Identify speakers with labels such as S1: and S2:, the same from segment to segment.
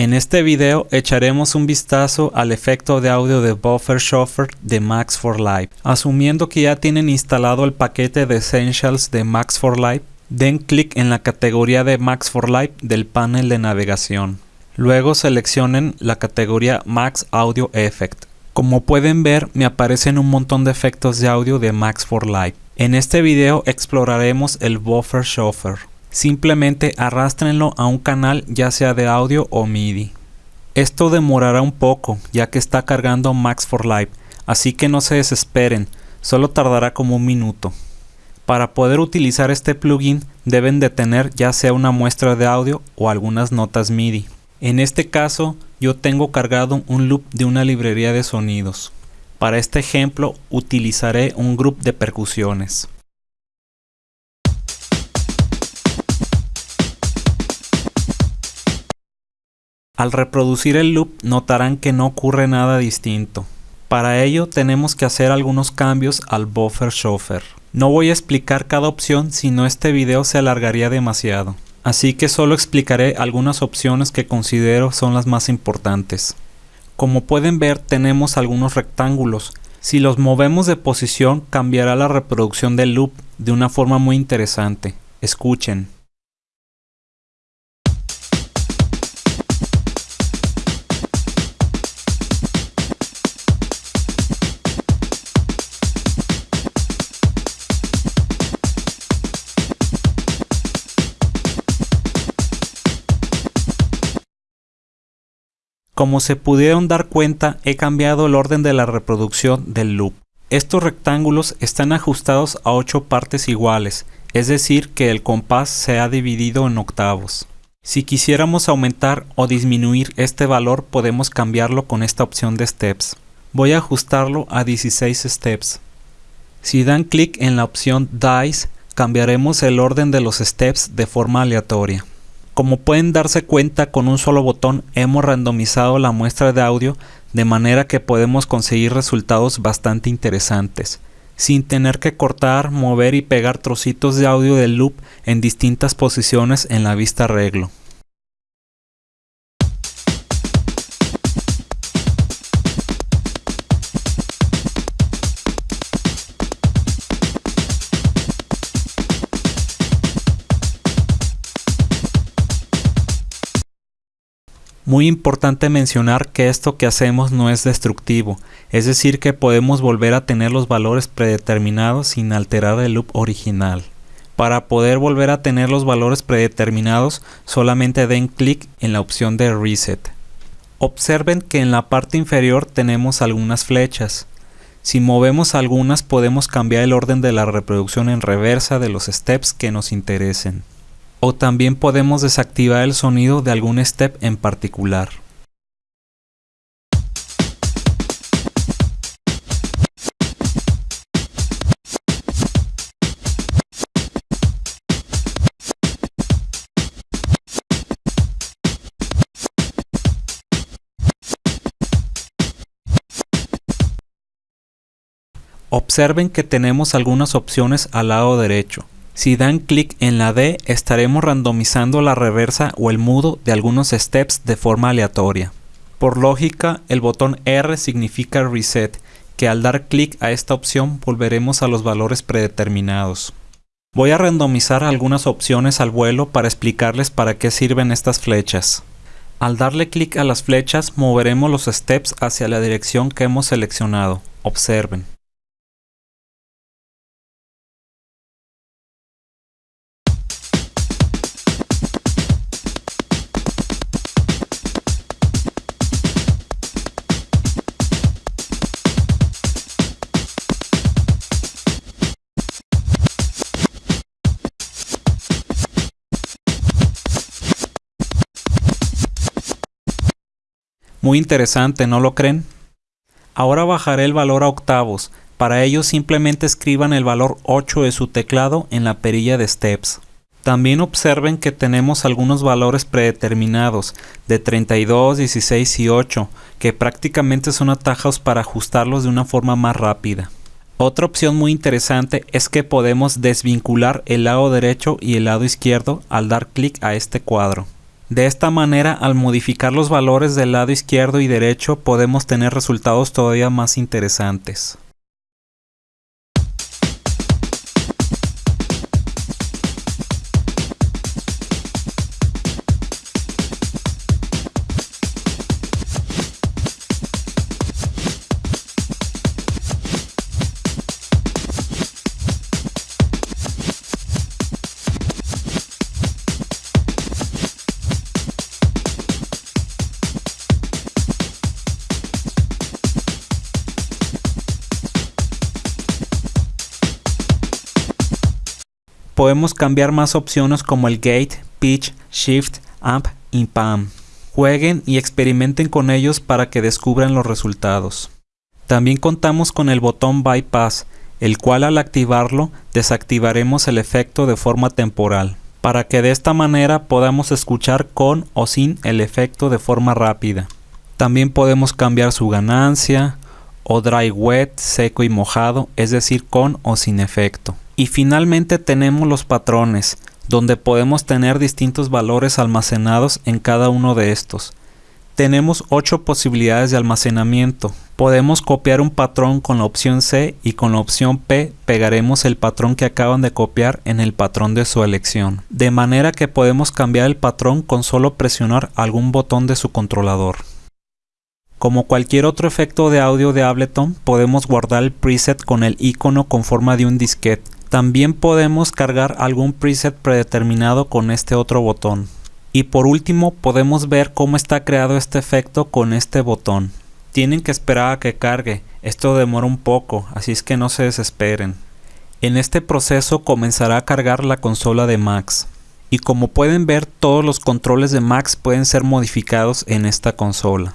S1: En este video echaremos un vistazo al efecto de audio de Buffer Shuffle de Max for Live. Asumiendo que ya tienen instalado el paquete de Essentials de Max for Live, den clic en la categoría de Max for Live del panel de navegación. Luego seleccionen la categoría Max Audio Effect. Como pueden ver me aparecen un montón de efectos de audio de Max for Live. En este video exploraremos el Buffer Shuffle. Simplemente arrastrenlo a un canal ya sea de audio o MIDI. Esto demorará un poco ya que está cargando Max for Live, así que no se desesperen, solo tardará como un minuto. Para poder utilizar este plugin deben de tener ya sea una muestra de audio o algunas notas MIDI. En este caso yo tengo cargado un loop de una librería de sonidos. Para este ejemplo utilizaré un grupo de percusiones. Al reproducir el loop notarán que no ocurre nada distinto. Para ello tenemos que hacer algunos cambios al buffer shuffle. No voy a explicar cada opción si no este video se alargaría demasiado. Así que solo explicaré algunas opciones que considero son las más importantes. Como pueden ver tenemos algunos rectángulos. Si los movemos de posición cambiará la reproducción del loop de una forma muy interesante. Escuchen. Como se pudieron dar cuenta, he cambiado el orden de la reproducción del loop. Estos rectángulos están ajustados a 8 partes iguales, es decir que el compás se ha dividido en octavos. Si quisiéramos aumentar o disminuir este valor podemos cambiarlo con esta opción de steps. Voy a ajustarlo a 16 steps. Si dan clic en la opción Dice, cambiaremos el orden de los steps de forma aleatoria. Como pueden darse cuenta con un solo botón hemos randomizado la muestra de audio de manera que podemos conseguir resultados bastante interesantes, sin tener que cortar, mover y pegar trocitos de audio del loop en distintas posiciones en la vista arreglo. Muy importante mencionar que esto que hacemos no es destructivo, es decir que podemos volver a tener los valores predeterminados sin alterar el loop original. Para poder volver a tener los valores predeterminados solamente den clic en la opción de Reset. Observen que en la parte inferior tenemos algunas flechas. Si movemos algunas podemos cambiar el orden de la reproducción en reversa de los steps que nos interesen o también podemos desactivar el sonido de algún step en particular. Observen que tenemos algunas opciones al lado derecho. Si dan clic en la D estaremos randomizando la reversa o el mudo de algunos steps de forma aleatoria. Por lógica, el botón R significa Reset, que al dar clic a esta opción volveremos a los valores predeterminados. Voy a randomizar algunas opciones al vuelo para explicarles para qué sirven estas flechas. Al darle clic a las flechas moveremos los steps hacia la dirección que hemos seleccionado. Observen. Muy interesante, ¿no lo creen? Ahora bajaré el valor a octavos. Para ello simplemente escriban el valor 8 de su teclado en la perilla de steps. También observen que tenemos algunos valores predeterminados de 32, 16 y 8 que prácticamente son atajos para ajustarlos de una forma más rápida. Otra opción muy interesante es que podemos desvincular el lado derecho y el lado izquierdo al dar clic a este cuadro. De esta manera, al modificar los valores del lado izquierdo y derecho, podemos tener resultados todavía más interesantes. Podemos cambiar más opciones como el Gate, Pitch, Shift, Amp y PAM. Jueguen y experimenten con ellos para que descubran los resultados. También contamos con el botón Bypass, el cual al activarlo desactivaremos el efecto de forma temporal, para que de esta manera podamos escuchar con o sin el efecto de forma rápida. También podemos cambiar su ganancia, o dry wet, seco y mojado, es decir, con o sin efecto. Y finalmente tenemos los patrones, donde podemos tener distintos valores almacenados en cada uno de estos. Tenemos 8 posibilidades de almacenamiento. Podemos copiar un patrón con la opción C y con la opción P pegaremos el patrón que acaban de copiar en el patrón de su elección. De manera que podemos cambiar el patrón con solo presionar algún botón de su controlador. Como cualquier otro efecto de audio de Ableton, podemos guardar el preset con el icono con forma de un disquete también podemos cargar algún preset predeterminado con este otro botón. Y por último podemos ver cómo está creado este efecto con este botón. Tienen que esperar a que cargue, esto demora un poco, así es que no se desesperen. En este proceso comenzará a cargar la consola de Max. Y como pueden ver todos los controles de Max pueden ser modificados en esta consola.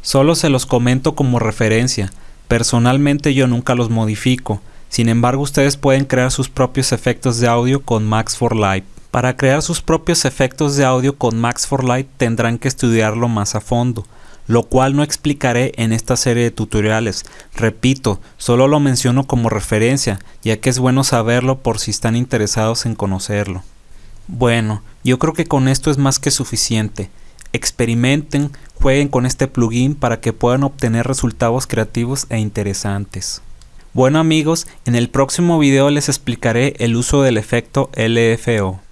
S1: Solo se los comento como referencia, personalmente yo nunca los modifico, sin embargo, ustedes pueden crear sus propios efectos de audio con Max for Live. Para crear sus propios efectos de audio con Max for Live tendrán que estudiarlo más a fondo, lo cual no explicaré en esta serie de tutoriales. Repito, solo lo menciono como referencia, ya que es bueno saberlo por si están interesados en conocerlo. Bueno, yo creo que con esto es más que suficiente. Experimenten, jueguen con este plugin para que puedan obtener resultados creativos e interesantes. Bueno amigos, en el próximo video les explicaré el uso del efecto LFO.